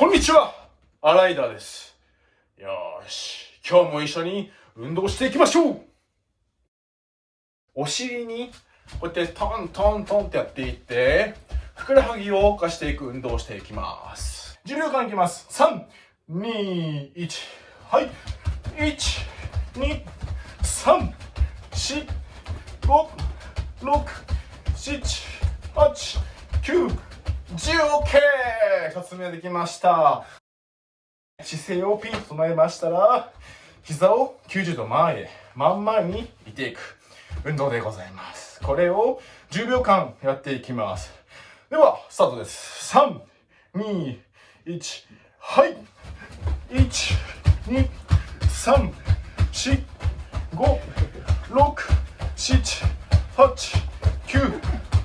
こんにちはアライダーです。よし、今日も一緒に運動していきましょうお尻にこうやってトントントンってやっていって、ふくらはぎを動かしていく運動をしていきます。10秒間いきます。3、2、1、はい。1、2、3、4、5、6、7、8、9、10、OK! 一つ目できました。姿勢をピンと整えましたら、膝を90度前へ、真ん前にいていく運動でございます。これを10秒間やっていきます。では、スタートです。3、2、1、はい。1、2、3、4、5、6、7、8、9、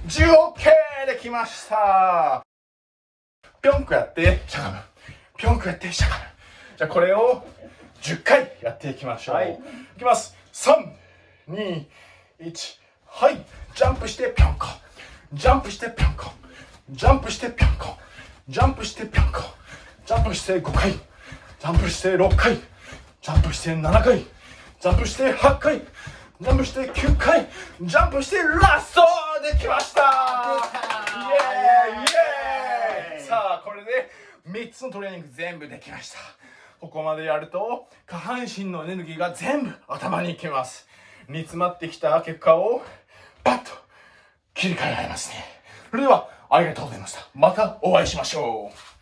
10、OK! できました。ぴょんくやって、しゃがむ。ぴょんくやって、しゃがむ。じゃあこれを10回やっていきましょう。はいいきます。3、2、1、はい。ジャンプしてぴょんこ。ジャンプしてぴょんこ。ジャンプしてぴょんこ。ジャンプしてぴょんこ。ジャンプして5回。ジャンプして6回。ジャンプして7回。ジャンプして8回。ジャンプして9回。ジャンプしてラストできましたイエーイイエーイさあ、これで3つのトレーニング全部できました。ここまでやると下半身のエネルギーが全部頭に行きます。煮詰まってきた結果をパッと切り替えられますね。それではありがとうございました。またお会いしましょう。